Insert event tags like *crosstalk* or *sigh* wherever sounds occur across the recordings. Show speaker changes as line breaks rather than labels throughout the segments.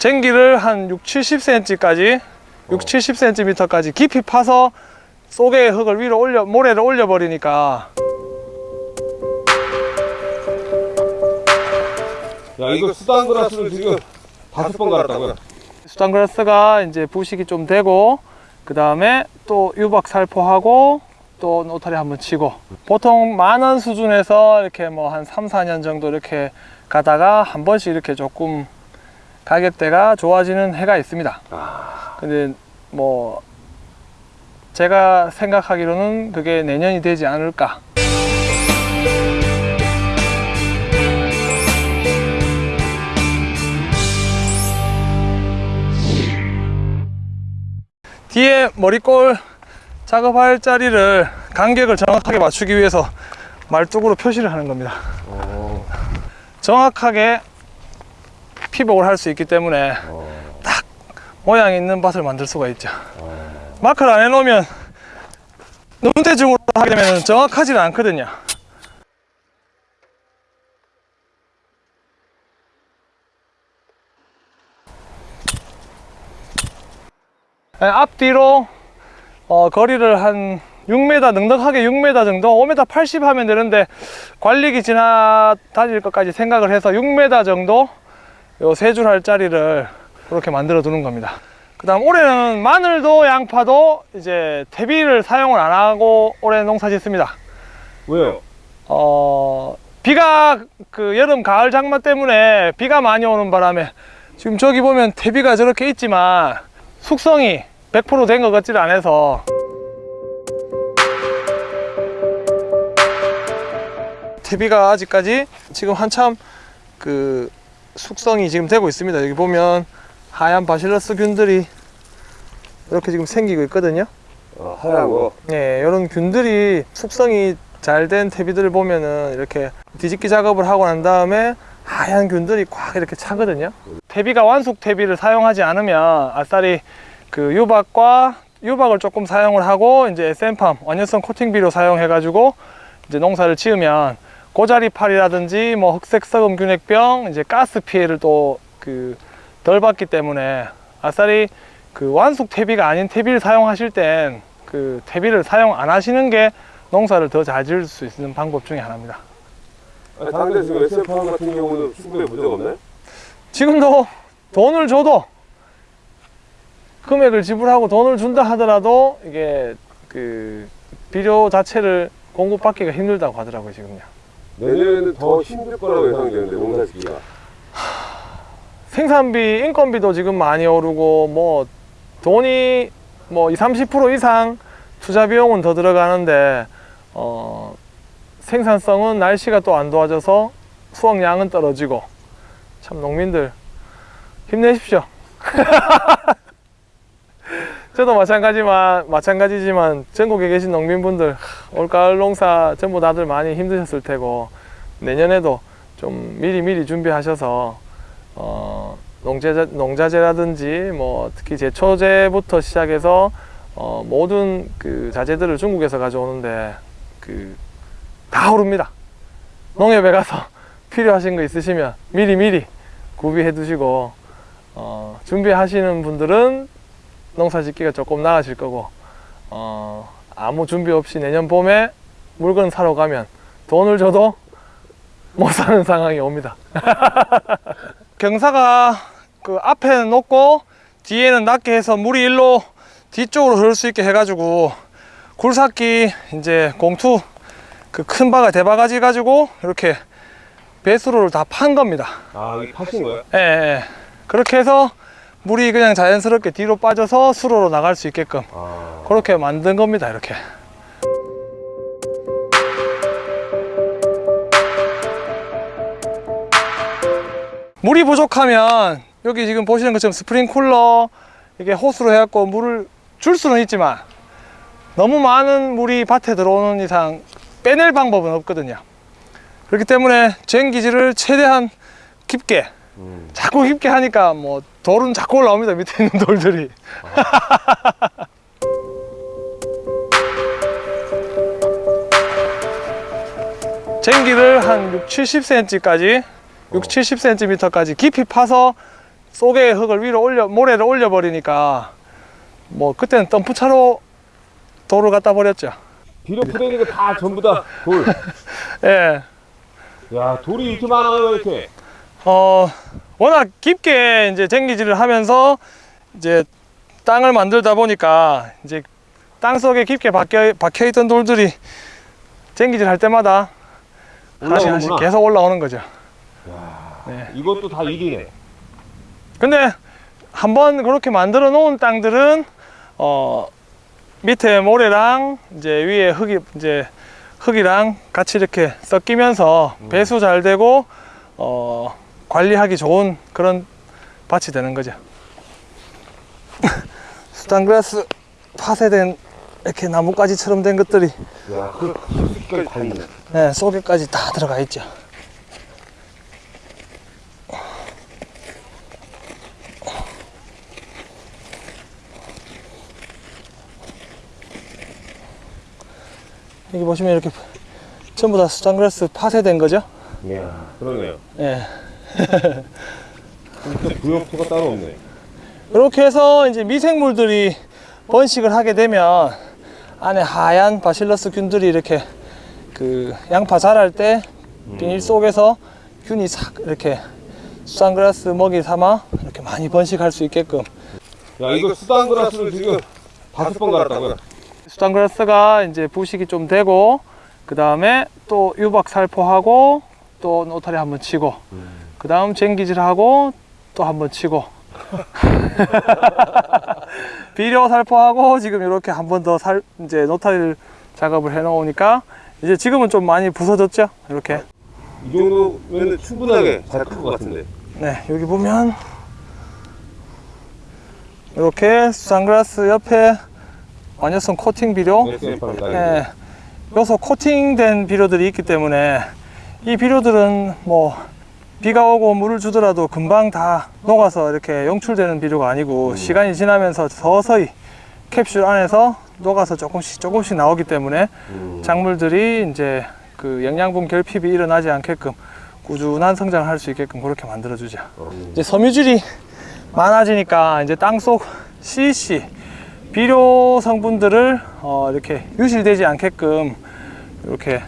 쟁기를 한 6, 70cm까지 6, 70cm까지 깊이 파서 속에 흙을 위로 올려 모래를 올려 버리니까.
야 이거 수단 그라스를 지금 다섯 번 갈았다고요?
수단그라스가 이제 부식이 좀 되고 그 다음에 또 유박 살포하고 또 노타리 한번 치고. 보통 만원 수준에서 이렇게 뭐 한 3, 4년 정도 이렇게 가다가 한 번씩 이렇게 조금 가격대가 좋아지는 해가 있습니다. 근데 뭐 제가 생각하기로는 그게 내년이 되지 않을까. 뒤에 머리꼴 작업할 자리를 간격을 정확하게 맞추기 위해서 말뚝으로 표시를 하는 겁니다.
어,
정확하게 피복을 할 수 있기 때문에
어,
모양 있는 밭을 만들 수가 있죠.
어.
마크를 안 해놓으면 눈대중으로 하게 되면 정확하지는 않거든요. 네, 앞뒤로 어, 거리를 한 6m 넉넉하게 6m 정도 5m 80 하면 되는데 관리기 지나 다닐 것까지 생각을 해서 6m 정도 요 세 줄 할 자리를 그렇게 만들어 두는 겁니다. 그 다음 올해는 마늘도 양파도 이제 퇴비를 사용을 안 하고 올해 농사 짓습니다.
왜요?
어, 비가 그 여름 가을 장마 때문에 비가 많이 오는 바람에 지금 저기 보면 퇴비가 저렇게 있지만 숙성이 100%된 것 같지를 않아서. 퇴비가 아직까지 지금 한참 그 숙성이 지금 되고 있습니다 여기 보면 하얀 바실러스 균들이 이렇게 지금 생기고 있거든요
어, 하얀 거.
예, 이런 균들이 숙성이 잘 된 퇴비들을 보면은 이렇게 뒤집기 작업을 하고 난 다음에 하얀 균들이 꽉 이렇게 차거든요. 퇴비가 완숙 퇴비를 사용하지 않으면 아싸리 그 유박과 유박을 조금 사용을 하고 이제 SM팜 원연성 코팅비료 사용해 가지고 이제 농사를 지으면 고자리팔이라든지 뭐 흑색 썩음 균핵병 이제 가스 피해를 또 그 덜 받기 때문에 아싸리 그 완숙 퇴비가 아닌 퇴비를 사용하실 땐 그 퇴비를 사용 안 하시는 게 농사를 더 잘 지을 수 있는 방법 중에 하나입니다.
아니, 다른데 지금 SF 같은 경우는 수급에 문제가 없나요?
지금도 돈을 줘도 금액을 지불하고 돈을 준다 하더라도 이게 그 비료 자체를 공급받기가 힘들다고 하더라고요 지금요.
내년에는 더 힘들 거라고 예상되는데 농사 짓기가.
생산비, 인건비도 지금 많이 오르고 뭐 돈이 뭐 20, 30% 이상 투자 비용은 더 들어가는데 어, 생산성은 날씨가 또 안 도와줘서 수확량은 떨어지고 참 농민들 힘내십시오. *laughs* 저도 마찬가지만 마찬가지지만 전국에 계신 농민분들 올가을 농사 전부 다들 많이 힘드셨을 테고 내년에도 좀 미리 미리 준비하셔서 어, 농제자, 농자재라든지 뭐 특히 제초제부터 시작해서 어, 모든 그 자재들을 중국에서 가져오는데 그 다 오릅니다. 농협에 가서 *laughs* 필요하신 거 있으시면 미리 미리 구비해 두시고 어, 준비하시는 분들은 농사 짓기가 조금 나아질 거고 어, 아무 준비 없이 내년 봄에 물건 사러 가면 돈을 줘도 못 사는 상황이 옵니다. *laughs* 경사가 그 앞에는 높고 뒤에는 낮게 해서 물이 일로 뒤쪽으로 흐를 수 있게 해가지고 굴삭기 이제 공투 그 큰 바가 대바가지 가지고 이렇게 배수로를 다 판 겁니다.
아, 이게 파신 거예요?
예, 예. 그렇게 해서 물이 그냥 자연스럽게 뒤로 빠져서 수로로 나갈 수 있게끔
아,
그렇게 만든 겁니다. 이렇게. 물이 부족하면 여기 지금 보시는 것처럼 스프링 쿨러 이게 호스로 해갖고 물을 줄 수는 있지만 너무 많은 물이 밭에 들어오는 이상 빼낼 방법은 없거든요. 그렇기 때문에 쟁기지를 최대한 깊게
음.
자꾸 깊게 하니까 뭐 돌은 자꾸 올라옵니다. 밑에 있는 돌들이. *laughs* 쟁기를 한 6, 70cm까지 6, 70cm까지 깊이 파서 속에 흙을 위로 올려 모래를 올려 버리니까 뭐 그때는 덤프차로 돌을 갖다 버렸죠.
비료 푸대기가 다 전부 다 돌. *laughs*
예.
야 돌이 이렇게 많아요 이렇게.
어 워낙 깊게 이제 쟁기질을 하면서 이제 땅을 만들다 보니까 이제 땅 속에 깊게 박혀 박혀 있던 돌들이 쟁기질 할 때마다 하나씩 하나씩. 계속 올라오는 거죠.
야,
네.
이것도 다 일이네.
근데 한번 그렇게 만들어 놓은 땅들은 어 밑에 모래랑 이제 위에 흙이 이제 흙이랑 같이 이렇게 섞이면서 배수 잘 되고 어 관리하기 좋은 그런 밭이 되는 거죠. *laughs* 수단그라스 파쇄된 이렇게 나뭇가지처럼 된 것들이
야, 그 깊숙이까지 다 있네.
네, 속에까지 다 들어가 있죠. 여기 보시면 이렇게 전부 다 수단그라스 파쇄된 거죠.
이야, 그러네요.
예.
진짜 부역토가 따로 없네.
이렇게 해서 이제 미생물들이 번식을 하게 되면 안에 하얀 바실러스 균들이 이렇게 그 양파 자랄 때 비닐 속에서 균이 싹 이렇게 수산그라스 먹이 삼아 이렇게 많이 번식할 수 있게끔.
야, 이거 수단그라스를 지금 다섯 번 갈았다고요?
수산그라스가 이제 부식이 좀 되고 그 다음에 또 유박 살포하고 또 노타리 한번 치고 그 다음 쟁기질하고 또 한 번 치고. *laughs* 비료 살포하고 지금 이렇게 한 번 더 살 이제 노타리를 작업을 해 놓으니까 이제 지금은 좀 많이 부서졌죠? 이렇게.
이 정도면 충분하게 잘 클 것 같은데.
네 여기 보면 이렇게 수산그라스 옆에 완효성 코팅 비료.
SFR
예, 요소 코팅된 비료들이 있기 때문에 이 비료들은 뭐 비가 오고 물을 주더라도 금방 다 녹아서 이렇게 용출되는 비료가 아니고 시간이 지나면서 서서히 캡슐 안에서 녹아서 조금씩 조금씩 나오기 때문에
음.
작물들이 이제 그 영양분 결핍이 일어나지 않게끔 꾸준한 성장을 할 수 있게끔 그렇게 만들어 주죠. 이제 섬유질이 많아지니까 이제 땅속 CC 비료 성분들을 어, 이렇게 유실되지 않게끔 이렇게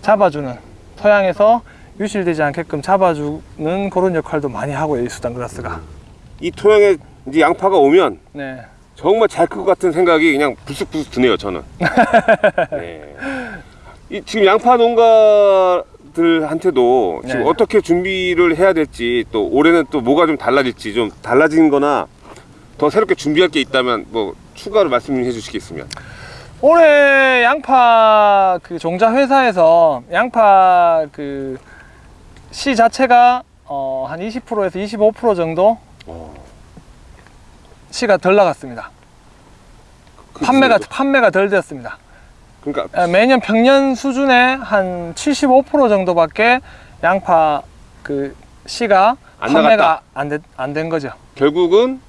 잡아주는 토양에서 유실되지 않게끔 잡아주는 그런 역할도 많이 하고요 이 수단 그라스가
이 토양에 이제 양파가 오면
네.
정말 잘 클 것 같은 생각이 그냥 불쑥불쑥 드네요, 저는. *laughs* 네. 이 지금 양파 농가들한테도 지금
네.
어떻게 준비를 해야 될지 또 올해는 또 뭐가 좀 달라질지 좀 달라진 거나 더 새롭게 준비할 게 있다면 뭐 추가로 말씀해 주시겠으면.
올해 양파 그 종자 회사에서 양파 그 씨 자체가 어, 한 20%에서 25% 정도 씨가 덜 나갔습니다. 판매가 판매가 덜 되었습니다.
그러니까
예, 매년 평년 수준의 한 75% 정도밖에 양파 그 씨가
안
판매가 안된 거죠.
결국은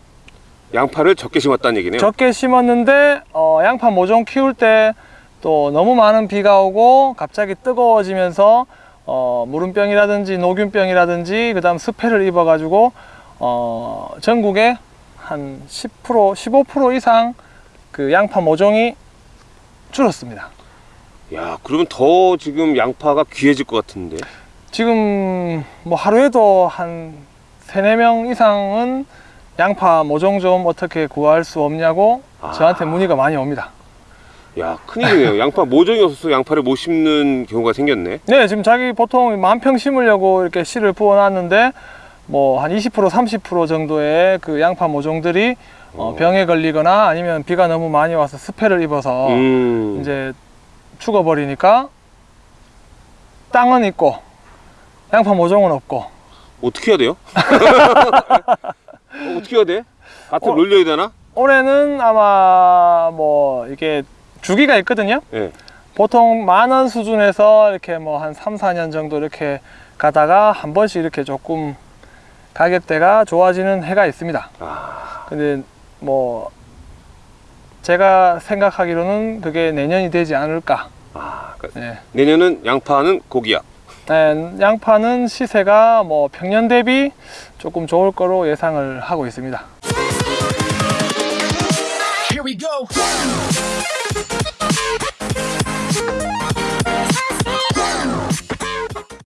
양파를 적게 심었다는 얘기네요.
적게 심었는데 어, 양파 모종 키울 때 또 너무 많은 비가 오고 갑자기 뜨거워지면서 어, 무름병이라든지 노균병이라든지 그 다음 습해를 입어가지고 어, 전국에 한 10% 15% 이상 그 양파 모종이 줄었습니다.
야, 그러면 더 지금 양파가 귀해질 것 같은데.
지금 뭐 하루에도 한 세네 명 이상은 양파 모종 좀 어떻게 구할 수 없냐고
아.
저한테 문의가 많이 옵니다.
야, 큰일이네요. *laughs* 양파 모종이 없어서 양파를 못 심는 경우가 생겼네.
네, 지금 자기 보통 만평 심으려고 이렇게 씨를 부어 놨는데 뭐 한 20% 30% 정도의 그 양파 모종들이 어,
어.
병에 걸리거나 아니면 비가 너무 많이 와서 습해를 입어서
음.
이제 죽어버리니까 땅은 있고 양파 모종은 없고
어떻게 해야 돼요? *laughs* 어, 어떻게 해야 돼? 밭을
어.
놀려야 되나?
올해는 아마 뭐 이게 주기가 있거든요.
예.
보통 만 원 수준에서 이렇게 뭐 한 3, 4년 정도 이렇게 가다가 한 번씩 이렇게 조금 가격대가 좋아지는 해가 있습니다.
아,
근데 뭐 제가 생각하기로는 그게 내년이 되지 않을까.
아, 그러니까
네.
내년은 양파는 고기야.
네, 양파는 시세가 뭐 평년 대비 조금 좋을 거로 예상을 하고 있습니다.
Here we go. Thank you.